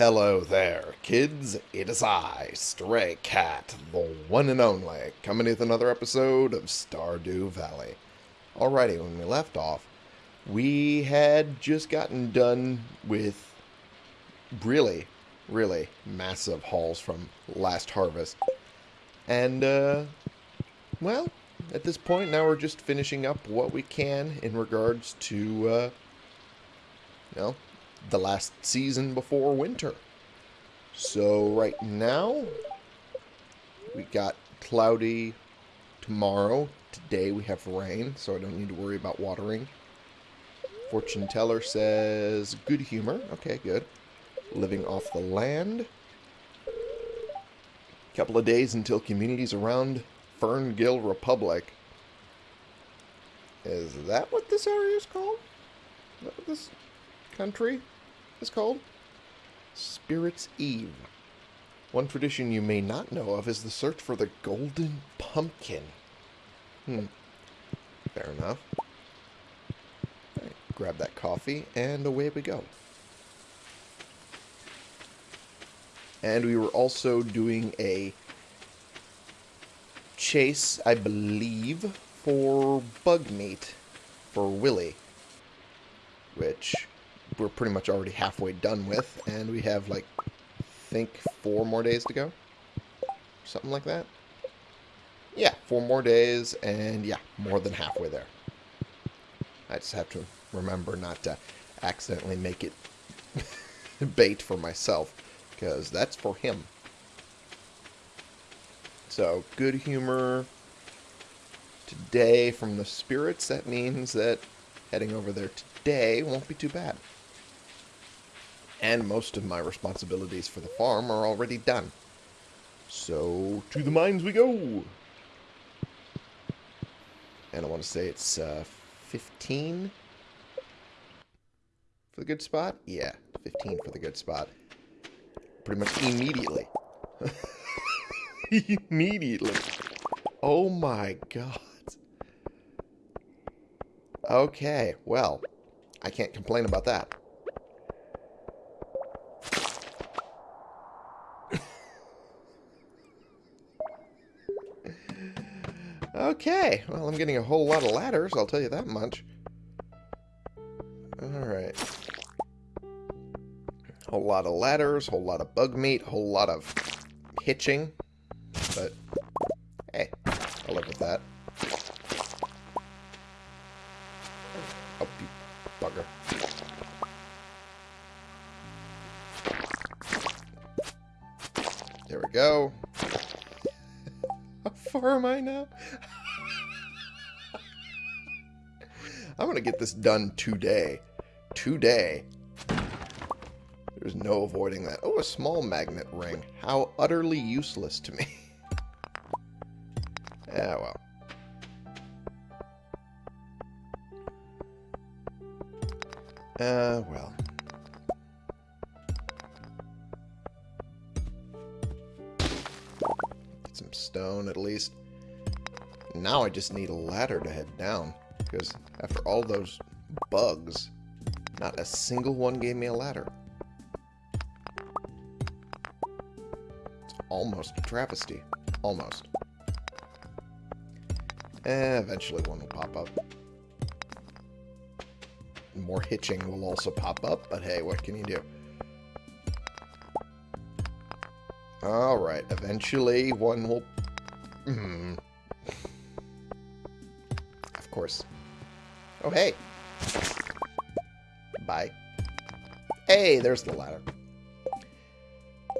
Hello there, kids. It is I, Stray Cat, the one and only, coming with another episode of Stardew Valley. Alrighty, when we left off, we had just gotten done with really, really massive hauls from last harvest. And, uh, well, at this point, now we're just finishing up what we can in regards to, uh, you know, the last season before winter. So right now, we got cloudy tomorrow. Today we have rain, so I don't need to worry about watering. Fortune teller says good humor. Okay, good. Living off the land. Couple of days until communities around Ferngill Republic. Is that what this area is called? Is that what this country is called? Spirit's Eve. One tradition you may not know of is the search for the golden pumpkin. Hmm. Fair enough. Right, grab that coffee, and away we go. And we were also doing a chase, I believe, for bug meat for Willy. Which we're pretty much already halfway done with. And we have, like, I think four more days to go. Something like that. Yeah, four more days, and yeah, more than halfway there. I just have to remember not to accidentally make it bait for myself, because that's for him. So, good humor today from the spirits. That means that heading over there today won't be too bad. And most of my responsibilities for the farm are already done. So, to the mines we go! And I want to say it's uh, 15 for the good spot? Yeah, 15 for the good spot. Pretty much immediately. immediately. Oh my god. Okay, well, I can't complain about that. Okay, well, I'm getting a whole lot of ladders, I'll tell you that much. Alright. Whole lot of ladders, whole lot of bug meat, whole lot of hitching. But, hey, I'll live with that. Oh, you bugger. There we go. How far am I now? To get this done today. Today. There's no avoiding that. Oh, a small magnet ring. How utterly useless to me. yeah, well. Uh, well. Get some stone at least. Now I just need a ladder to head down. Because after all those bugs, not a single one gave me a ladder. It's almost a travesty. Almost. Eh, eventually one will pop up. More hitching will also pop up, but hey, what can you do? Alright, eventually one will... Hmm. Course. Oh, hey. Bye. Hey, there's the ladder.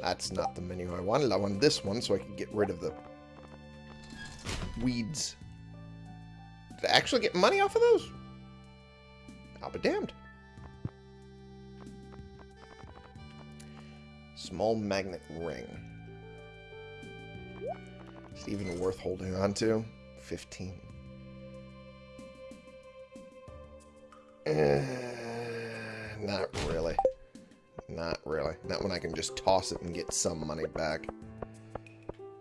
That's not the menu I wanted. I wanted this one so I could get rid of the weeds. Did I actually get money off of those? I'll be damned. Small magnet ring. Is it even worth holding on to? 15. Eh, not really. Not really. That one I can just toss it and get some money back.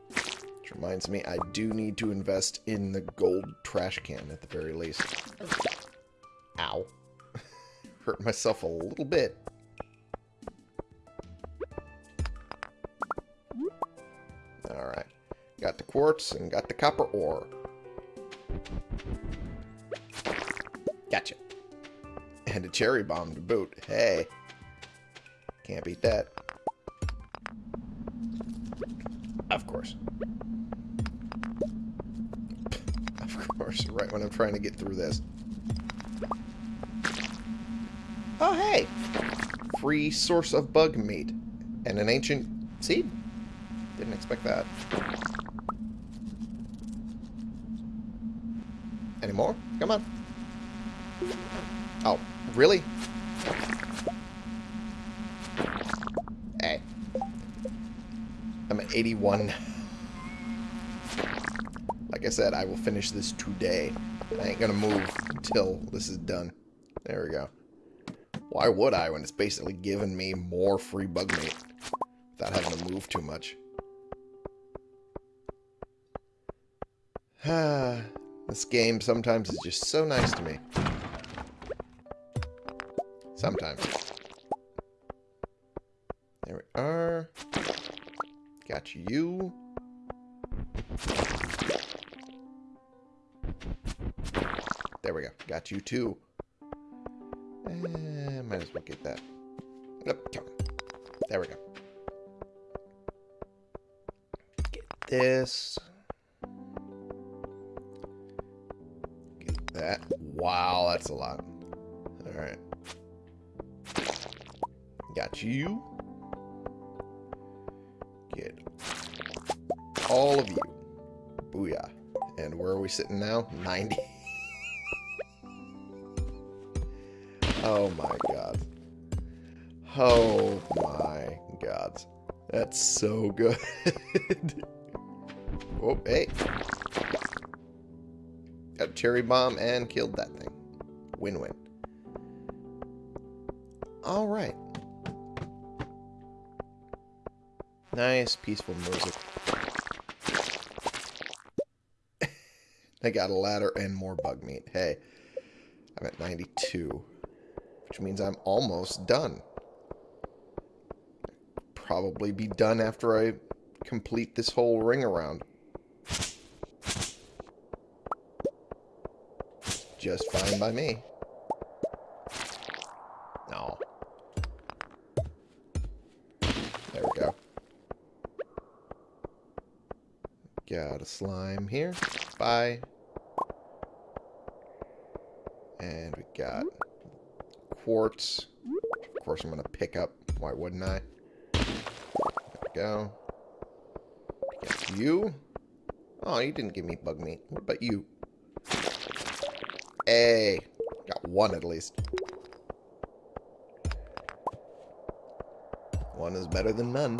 Which reminds me, I do need to invest in the gold trash can at the very least. Ow. Hurt myself a little bit. Alright. Got the quartz and got the copper ore. Cherry bomb to boot. Hey. Can't beat that. Of course. Of course, right when I'm trying to get through this. Oh, hey! Free source of bug meat. And an ancient seed. Didn't expect that. Any more? Come on. Oh, really? Hey. I'm at 81. Like I said, I will finish this today. I ain't gonna move until this is done. There we go. Why would I when it's basically giving me more free bug meat without having to move too much? this game sometimes is just so nice to me. Sometimes. There we are. Got you. There we go. Got you too. Eh, might as well get that. On. There we go. Get this. Get that. Wow, that's a lot. Alright. Got you. Get all of you. Booyah. And where are we sitting now? 90. oh my god. Oh my god. That's so good. oh, hey. Got a cherry bomb and killed that thing. Win-win. Alright. Nice, peaceful music. I got a ladder and more bug meat. Hey, I'm at 92, which means I'm almost done. Probably be done after I complete this whole ring around. Just fine by me. Got a slime here. Bye. And we got quartz. Of course, I'm going to pick up. Why wouldn't I? There we go. Got you. Oh, you didn't give me bug meat. What about you? Hey. Got one at least. One is better than none.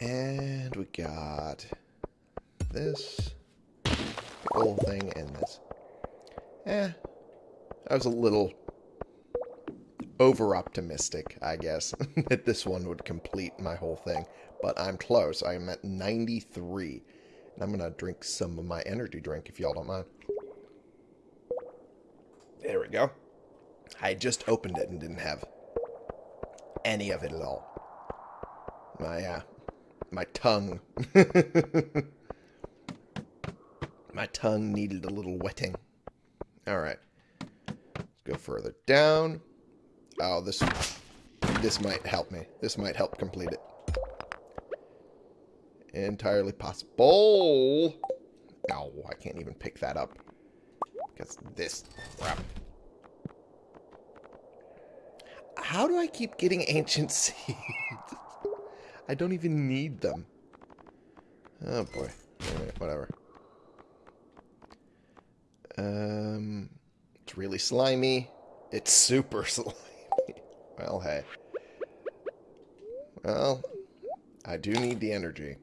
And we got this, whole thing, and this. Eh, I was a little over-optimistic, I guess, that this one would complete my whole thing. But I'm close. I'm at 93. And I'm going to drink some of my energy drink, if y'all don't mind. There we go. I just opened it and didn't have any of it at all. My, uh, tongue. my tongue needed a little wetting. Alright. Let's go further down. Oh, this this might help me. This might help complete it. Entirely possible. No, I can't even pick that up. Because this crap. How do I keep getting ancient seeds? I don't even need them. Oh boy. Anyway, whatever. Um, it's really slimy. It's super slimy. well, hey. Well, I do need the energy.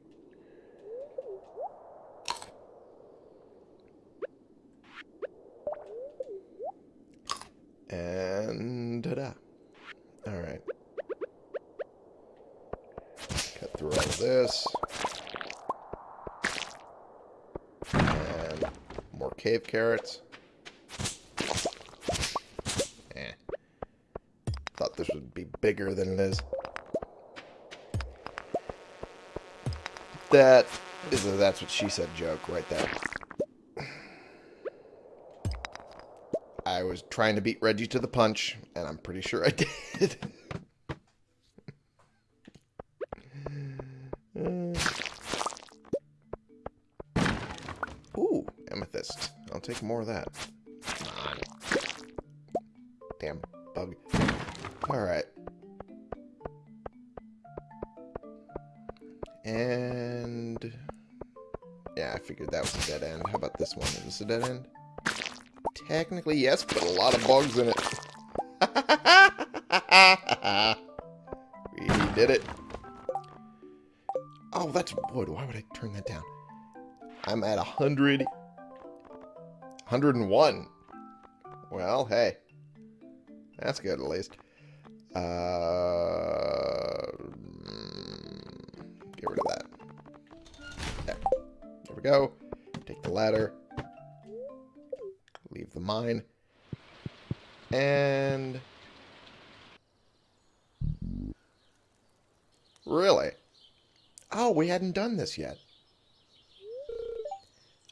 And ta-da. Alright. this. And more cave carrots. Eh. Thought this would be bigger than it is. That is a that's what she said joke right there. I was trying to beat Reggie to the punch, and I'm pretty sure I did. Amethyst. More of that. Come on. Damn bug. Alright. And... Yeah, I figured that was a dead end. How about this one? Is this a dead end? Technically, yes, but a lot of bugs in it. we did it. Oh, that's wood. Why would I turn that down? I'm at 100. 101. Well, hey. That's good, at least. Uh, get rid of that. There. There we go. Take the ladder. Leave the mine. And... Really? Oh, we hadn't done this yet.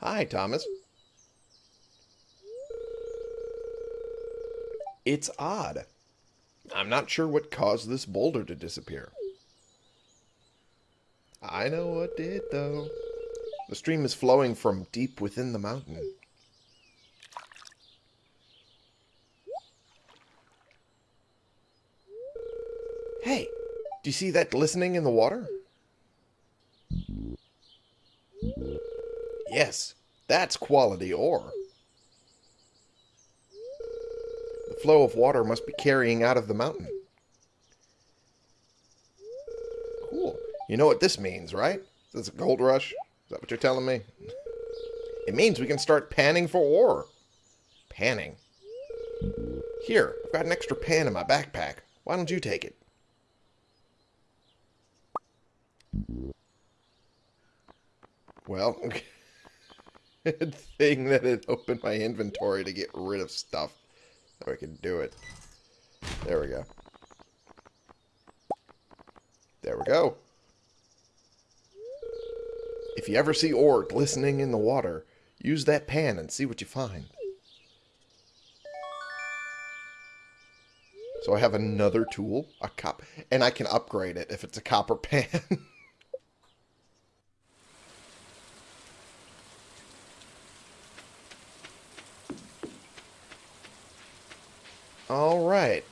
Hi, Thomas. It's odd. I'm not sure what caused this boulder to disappear. I know what did, though. The stream is flowing from deep within the mountain. Hey, do you see that glistening in the water? Yes, that's quality ore. Flow of water must be carrying out of the mountain. Uh, cool. You know what this means, right? Is a gold rush? Is that what you're telling me? It means we can start panning for ore. Panning? Here, I've got an extra pan in my backpack. Why don't you take it? Well, good thing that it opened my inventory to get rid of stuff. So I can do it. There we go. There we go. If you ever see ore glistening in the water, use that pan and see what you find. So I have another tool, a cop, and I can upgrade it if it's a copper pan. All right.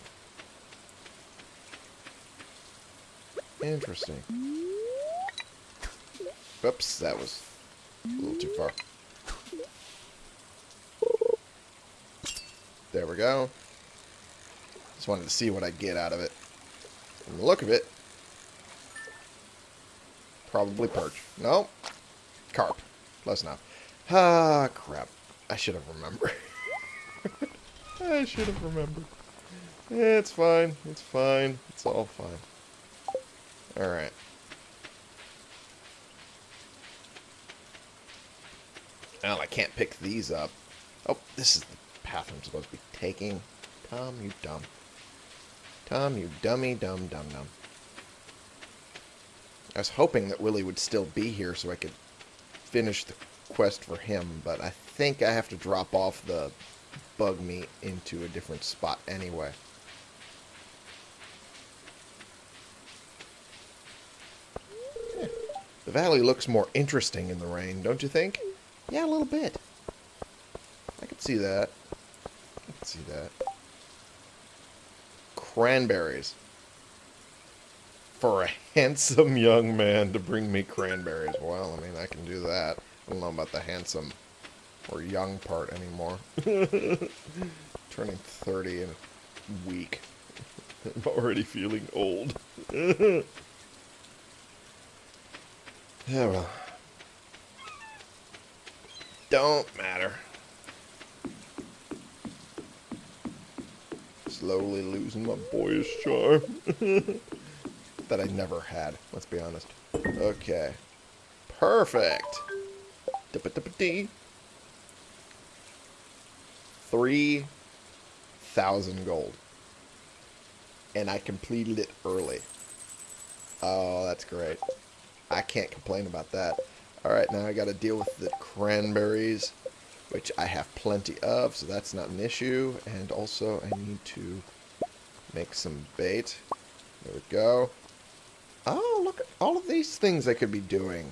Interesting. Oops, that was a little too far. There we go. Just wanted to see what I get out of it. From the look of it, probably perch. No, carp. Close enough. Ah, crap. I should have remembered. I should have remembered. It's fine. It's fine. It's all fine. Alright. Well, I can't pick these up. Oh, this is the path I'm supposed to be taking. Tom, you dumb. Tom, you dummy, dumb, dumb, dumb. I was hoping that Willy would still be here so I could finish the quest for him, but I think I have to drop off the bug meat into a different spot anyway. The valley looks more interesting in the rain, don't you think? Yeah, a little bit. I can see that. I can see that. Cranberries. For a handsome young man to bring me cranberries. Well, I mean, I can do that. I don't know about the handsome or young part anymore. Turning 30 in a week. I'm already feeling old. yeah, well. Don't matter. Slowly losing my boyish charm. that I never had, let's be honest. Okay. Perfect. Dip-a-dip-a-dee. 3,000 gold. And I completed it early. Oh, that's great. I can't complain about that. Alright, now I gotta deal with the cranberries, which I have plenty of, so that's not an issue. And also, I need to make some bait. There we go. Oh, look at all of these things I could be doing.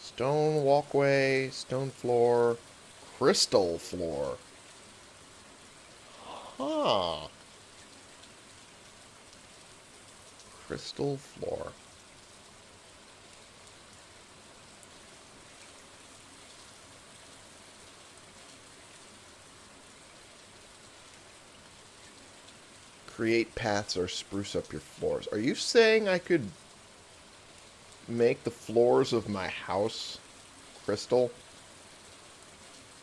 Stone walkway, stone floor, crystal floor. Huh. Crystal floor. Create paths or spruce up your floors. Are you saying I could make the floors of my house crystal?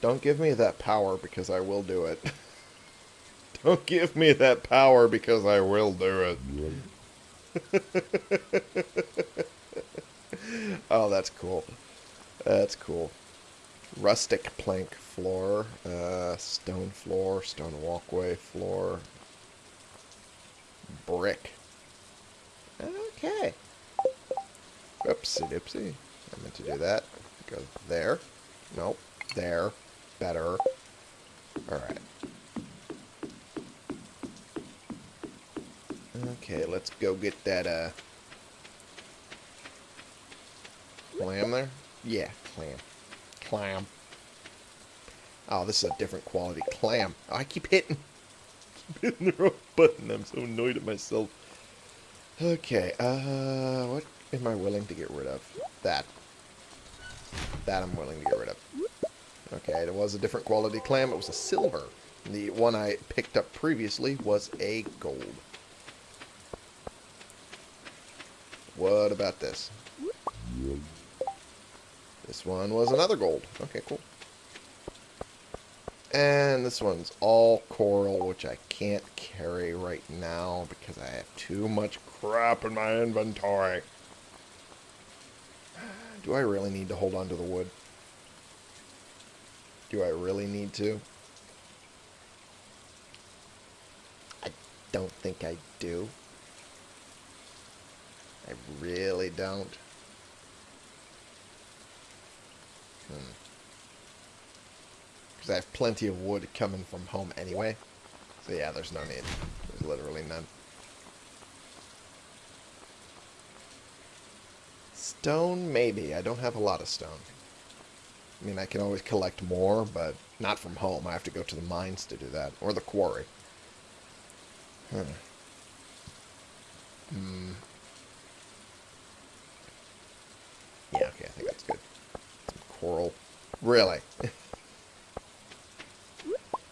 Don't give me that power because I will do it. Don't give me that power because I will do it. oh, that's cool. That's cool. Rustic plank floor, uh, stone floor, stone walkway floor, brick. Okay. Oopsie doopsie. I meant to do that. Go there. Nope. There. Better. Alright. Okay, let's go get that, uh... Clam there? Yeah, clam. Clam. Oh, this is a different quality clam. Oh, I keep hitting... keep hitting the wrong button. I'm so annoyed at myself. Okay, uh... What am I willing to get rid of? That. That I'm willing to get rid of. Okay, it was a different quality clam. It was a silver. The one I picked up previously was a gold. What about this? This one was another gold. Okay, cool. And this one's all coral, which I can't carry right now because I have too much crap in my inventory. Do I really need to hold on to the wood? Do I really need to? I don't think I do. I really don't. Hmm. Because I have plenty of wood coming from home anyway. So yeah, there's no need. There's literally none. Stone, maybe. I don't have a lot of stone. I mean, I can always collect more, but not from home. I have to go to the mines to do that. Or the quarry. Huh. Hmm. Yeah, okay, I think that's good. Some coral. Really?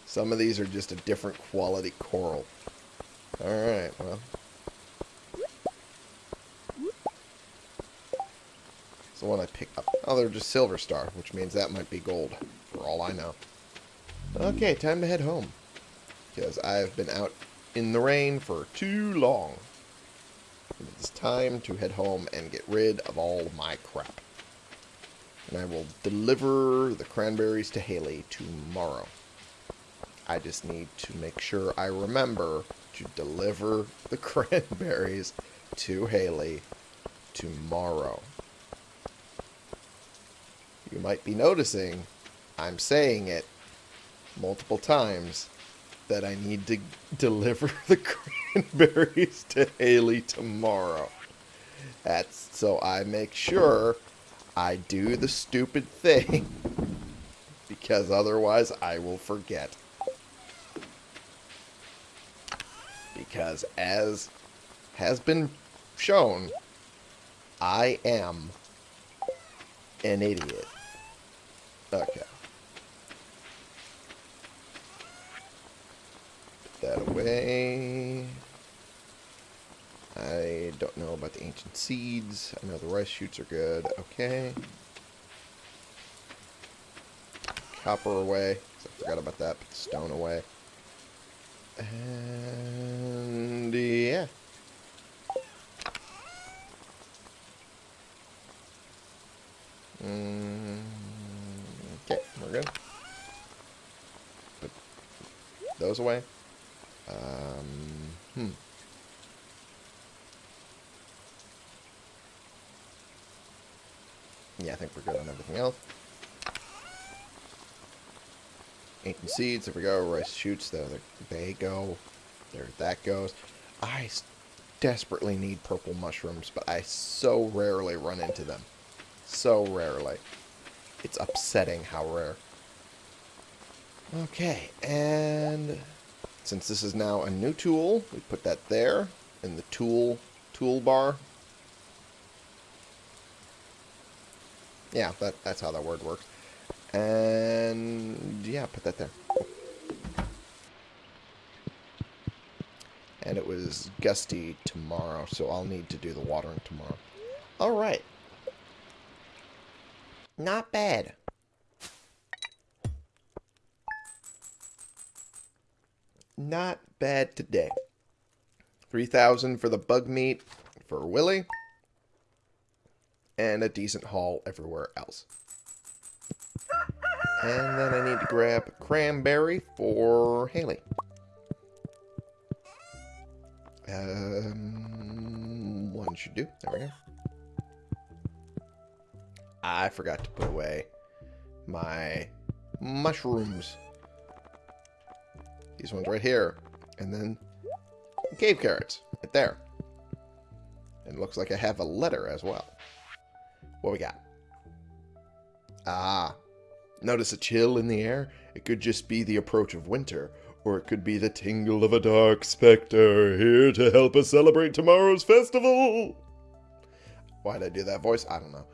Some of these are just a different quality coral. Alright, well. It's the one I picked up. Oh, they're just silver star, which means that might be gold, for all I know. Okay, time to head home. Because I've been out in the rain for too long. It's time to head home and get rid of all my crap. And I will deliver the cranberries to Haley tomorrow. I just need to make sure I remember to deliver the cranberries to Haley tomorrow. You might be noticing I'm saying it multiple times that I need to deliver the cranberries to Haley tomorrow. That's so I make sure I do the stupid thing because otherwise I will forget. Because as has been shown, I am an idiot. Okay. Put that away. I don't know about the ancient seeds. I know the rice shoots are good. Okay. Copper away. I forgot about that. Put the stone away. And yeah. Mm, we're good. Put those away. Um, hmm. Yeah, I think we're good on everything else. Ancient seeds, there we go. Rice shoots, there they go. There that goes. I desperately need purple mushrooms, but I so rarely run into them. So rarely. It's upsetting how rare. Okay, and since this is now a new tool, we put that there in the tool toolbar. Yeah, that, that's how that word works. And yeah, put that there. And it was gusty tomorrow, so I'll need to do the watering tomorrow. Alright. Not bad. Not bad today. 3000 for the bug meat for Willy. And a decent haul everywhere else. And then I need to grab cranberry for Haley. Um, one should do. There we go. I forgot to put away my mushrooms. These ones right here. And then cave carrots right there. And looks like I have a letter as well. What we got? Ah. Notice a chill in the air? It could just be the approach of winter, or it could be the tingle of a dark specter here to help us celebrate tomorrow's festival. Why'd I do that voice? I don't know.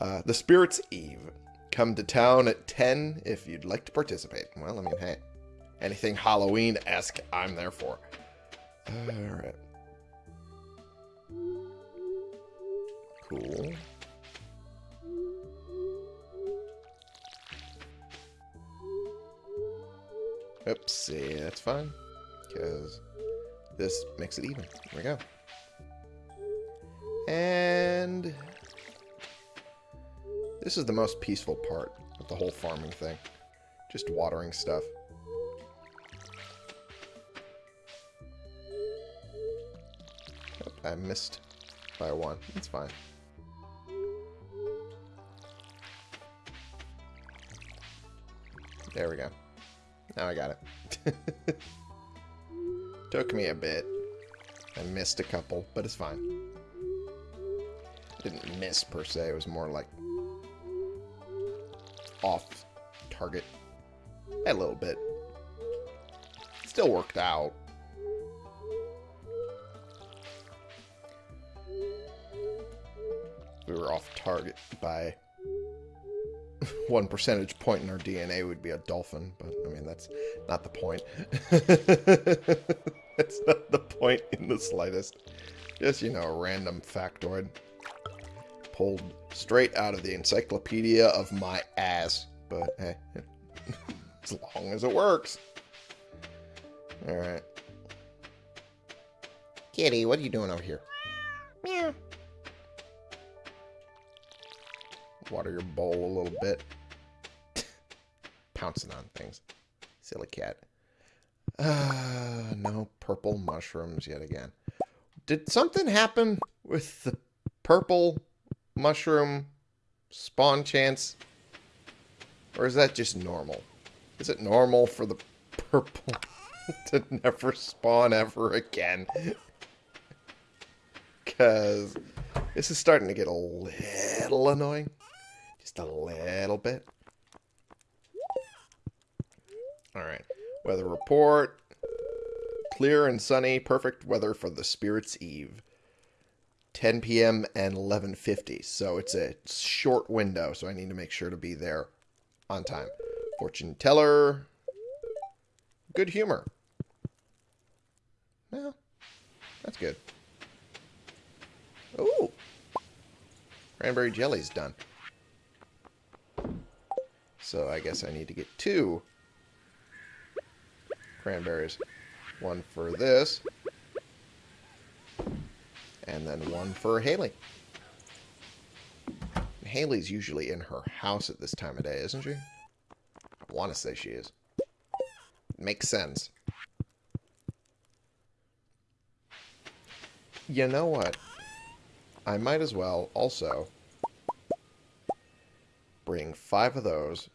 Uh, the Spirit's Eve. Come to town at 10 if you'd like to participate. Well, I mean, hey, anything Halloween-esque, I'm there for. Alright. Cool. Oopsie, that's fine. Because this makes it even. There we go. And this is the most peaceful part of the whole farming thing. Just watering stuff. Oh, I missed by one. That's fine. There we go. Now I got it. Took me a bit. I missed a couple, but it's fine. Didn't miss per se, it was more like off target a little bit. Still worked out. We were off target by one percentage point in our DNA would be a dolphin, but I mean, that's not the point. that's not the point in the slightest. Just, you know, a random factoid. Pulled straight out of the encyclopedia of my ass. But, hey, as long as it works. Alright. Kitty, what are you doing over here? Meow. Water your bowl a little bit. Pouncing on things. Silly cat. Ah, uh, no purple mushrooms yet again. Did something happen with the purple mushroom spawn chance? Or is that just normal? Is it normal for the purple to never spawn ever again? Because this is starting to get a little annoying. Just a little bit. Alright. Weather report. Clear and sunny. Perfect weather for the Spirit's Eve. 10 p.m. and 11.50. So it's a short window, so I need to make sure to be there on time. Fortune teller. Good humor. Well, that's good. Ooh. Cranberry jelly's done. So I guess I need to get two cranberries. One for this. And then one for Haley. Haley's usually in her house at this time of day, isn't she? I want to say she is. Makes sense. You know what? I might as well also bring five of those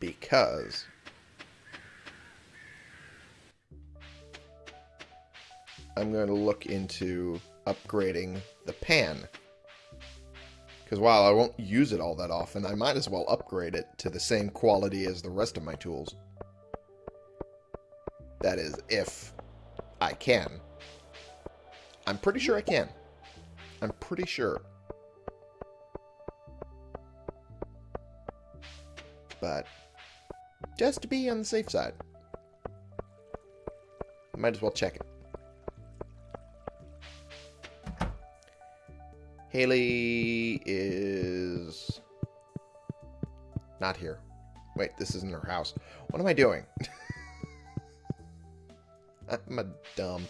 because I'm going to look into upgrading the pan. Because while I won't use it all that often, I might as well upgrade it to the same quality as the rest of my tools. That is, if I can. I'm pretty sure I can. I'm pretty sure. But just to be on the safe side, might as well check it. Haley is not here. Wait, this isn't her house. What am I doing? I'm a dumb.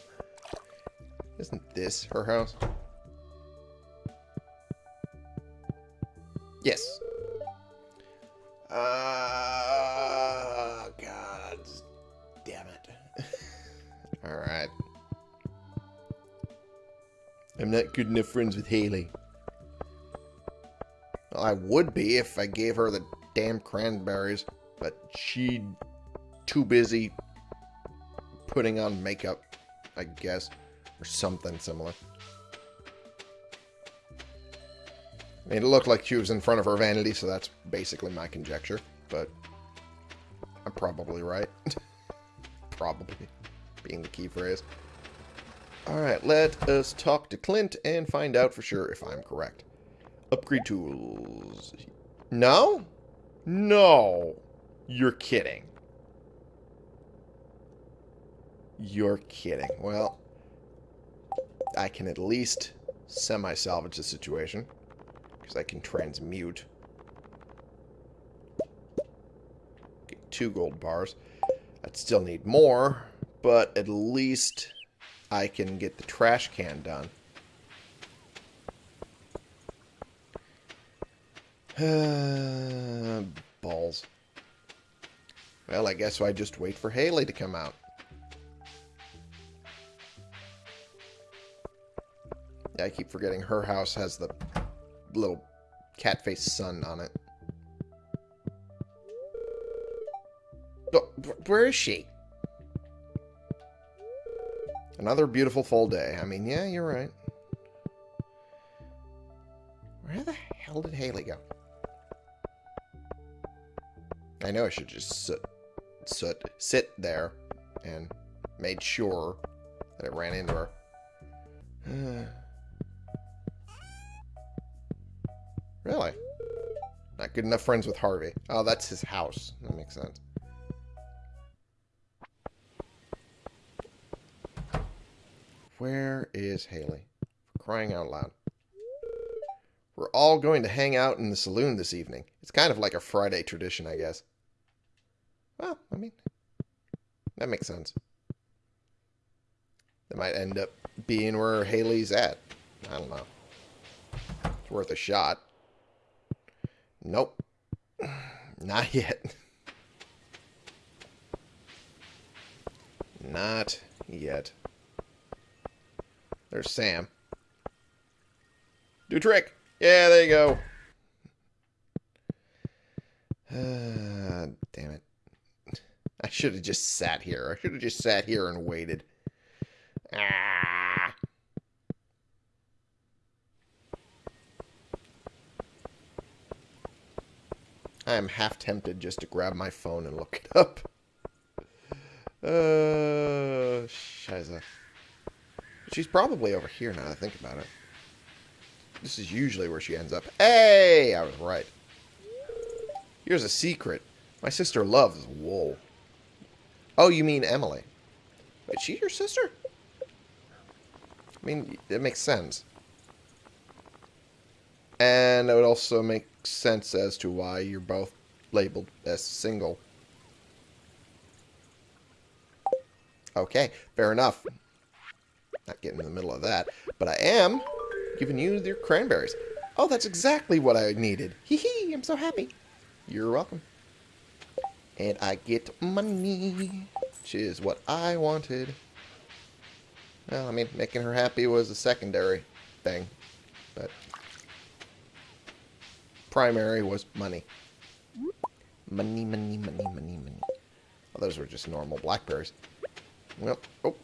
Isn't this her house? Not good enough friends with Haley. Well, I would be if I gave her the damn cranberries, but she too busy putting on makeup, I guess, or something similar. I mean, it looked like she was in front of her vanity, so that's basically my conjecture, but I'm probably right. probably, being the key phrase. Alright, let us talk to Clint and find out for sure if I'm correct. Upgrade tools. No? No. You're kidding. You're kidding. Well, I can at least semi-salvage the situation. Because I can transmute. Get two gold bars. I'd still need more, but at least I can get the trash can done. Balls. Well, I guess I just wait for Haley to come out. Yeah, I keep forgetting her house has the little cat face sun on it. Oh, where is she? Another beautiful full day. I mean, yeah, you're right. Where the hell did Haley go? I know I should just sit, sit, sit there and made sure that I ran into her. really? Not good enough friends with Harvey. Oh, that's his house. That makes sense. Where is Haley? For crying out loud. We're all going to hang out in the saloon this evening. It's kind of like a Friday tradition, I guess. Well, I mean, that makes sense. That might end up being where Haley's at. I don't know. It's worth a shot. Nope. Not yet. Not yet. There's Sam. Do trick. Yeah, there you go. Uh, damn it. I should have just sat here. I should have just sat here and waited. Ah. I am half tempted just to grab my phone and look it up. Uh, shiza. She's probably over here now that I think about it. This is usually where she ends up. Hey! I was right. Here's a secret. My sister loves wool. Oh, you mean Emily. Is she your sister? I mean, it makes sense. And it would also make sense as to why you're both labeled as single. Okay, fair enough. Not getting in the middle of that. But I am giving you your cranberries. Oh, that's exactly what I needed. Hee hee, I'm so happy. You're welcome. And I get money, which is what I wanted. Well, I mean, making her happy was a secondary thing. But primary was money. Money, money, money, money, money. Oh, those were just normal blackberries. Well, oh.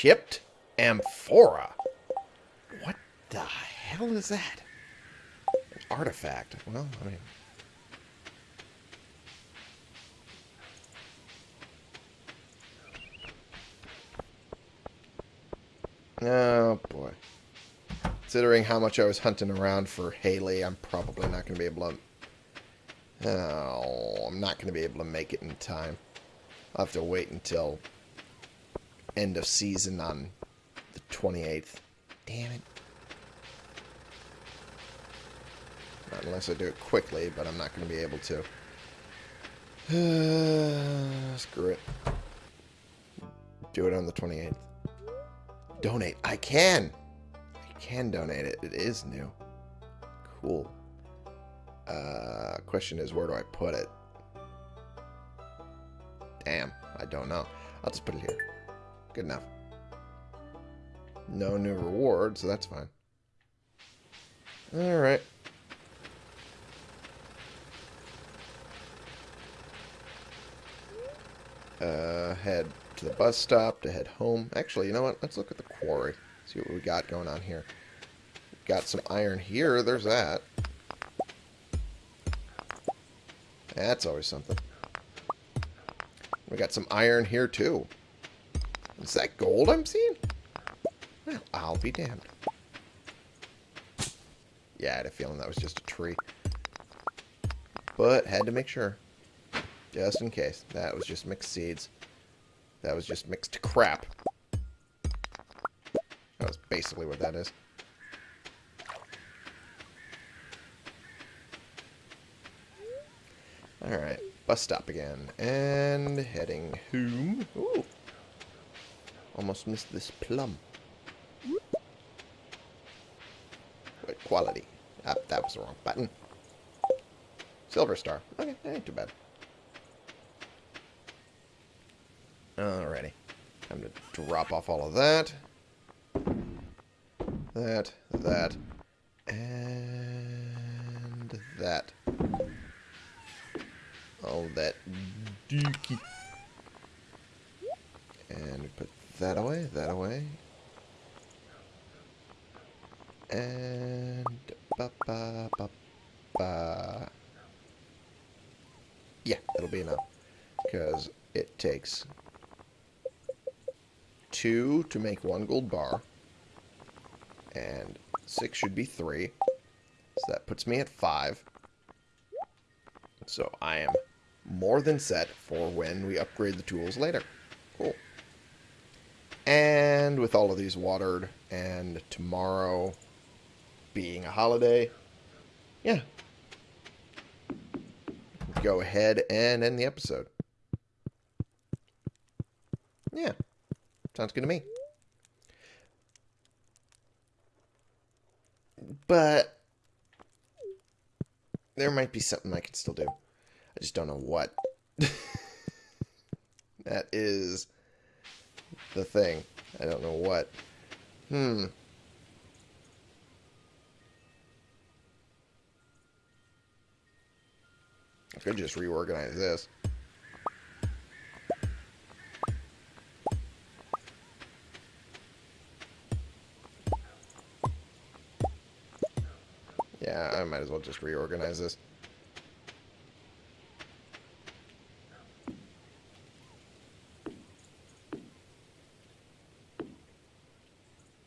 Chipped amphora. What the hell is that? An artifact. Well, I mean... Oh, boy. Considering how much I was hunting around for Haley, I'm probably not going to be able to... Oh, I'm not going to be able to make it in time. I'll have to wait until end of season on the 28th. Damn it. Not unless I do it quickly, but I'm not going to be able to. screw it. Do it on the 28th. Donate. I can. I can donate it. It is new. Cool. Uh, question is, where do I put it? Damn. I don't know. I'll just put it here. Good enough. No new reward, so that's fine. Alright. Uh, head to the bus stop to head home. Actually, you know what? Let's look at the quarry. See what we got going on here. Got some iron here. There's that. That's always something. We got some iron here, too. Is that gold I'm seeing? Well, I'll be damned. Yeah, I had a feeling that was just a tree. But had to make sure. Just in case. That was just mixed seeds. That was just mixed crap. That's basically what that is. Alright, bus stop again. And heading home. Ooh. Almost missed this plum. Wait, quality. Ah, that was the wrong button. Silver star. Okay, that ain't too bad. Alrighty. Time to drop off all of that. That, that, and that. All that dookie. And put that away, that away. And ba ba ba ba. Yeah, it'll be enough. Because it takes two to make one gold bar. And six should be three. So that puts me at five. So I am more than set for when we upgrade the tools later. Cool. And with all of these watered and tomorrow being a holiday, yeah. Go ahead and end the episode. Yeah. Sounds good to me. But there might be something I can still do. I just don't know what. that is the thing. I don't know what. Hmm. Could just reorganize this. Yeah, I might as well just reorganize this.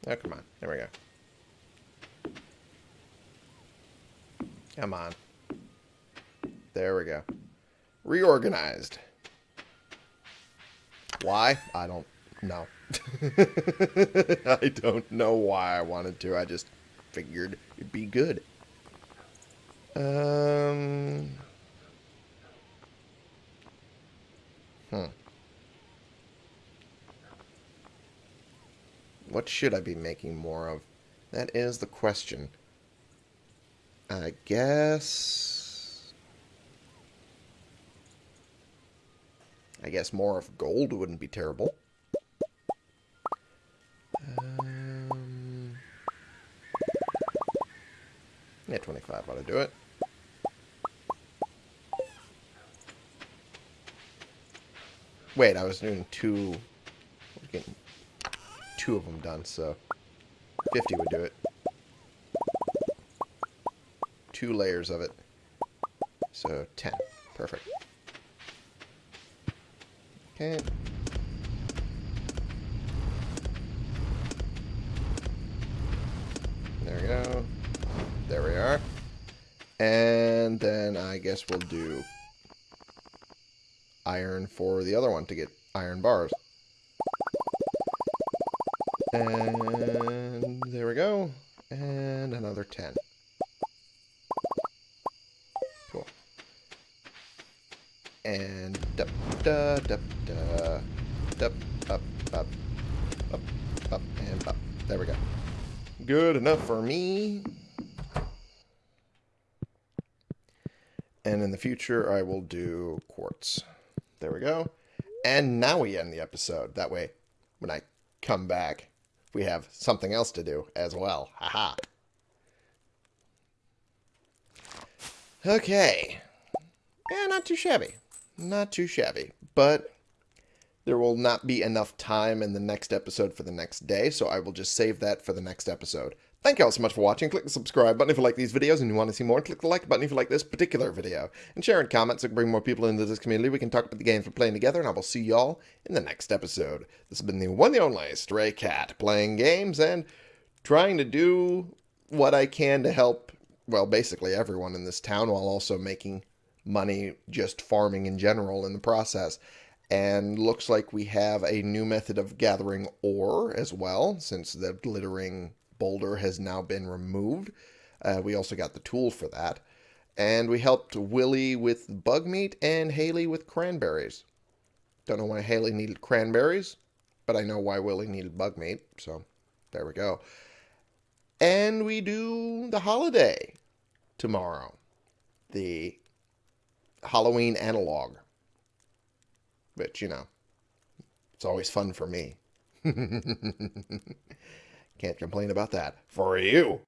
Oh, come on. There we go. Come on. There we go. Reorganized. Why? I don't know. I don't know why I wanted to. I just figured it'd be good. Um. Hmm. What should I be making more of? That is the question. I guess... I guess more of gold wouldn't be terrible. Um, twenty-five ought to do it. Wait, I was doing two... Getting two of them done, so 50 would do it. Two layers of it. So 10. Perfect. There we go. There we are. And then I guess we'll do iron for the other one to get iron bars. And there we go. And another 10. Da da up up up up and up. There we go. Good enough for me. And in the future, I will do quartz. There we go. And now we end the episode. That way, when I come back, we have something else to do as well. Haha. Okay. Yeah, not too shabby. Not too shabby. But there will not be enough time in the next episode for the next day, so I will just save that for the next episode. Thank you all so much for watching. Click the subscribe button if you like these videos and you want to see more. Click the like button if you like this particular video. And share and comment so we can bring more people into this community. We can talk about the games we're playing together, and I will see y'all in the next episode. This has been the one and only Stray Cat, playing games and trying to do what I can to help, well, basically everyone in this town while also making money just farming in general in the process. And looks like we have a new method of gathering ore as well, since the glittering boulder has now been removed. Uh, we also got the tool for that. And we helped Willy with bug meat and Haley with cranberries. Don't know why Haley needed cranberries, but I know why Willy needed bug meat. So there we go. And we do the holiday tomorrow. The Halloween analog. Which, you know, it's always fun for me. Can't complain about that. For you.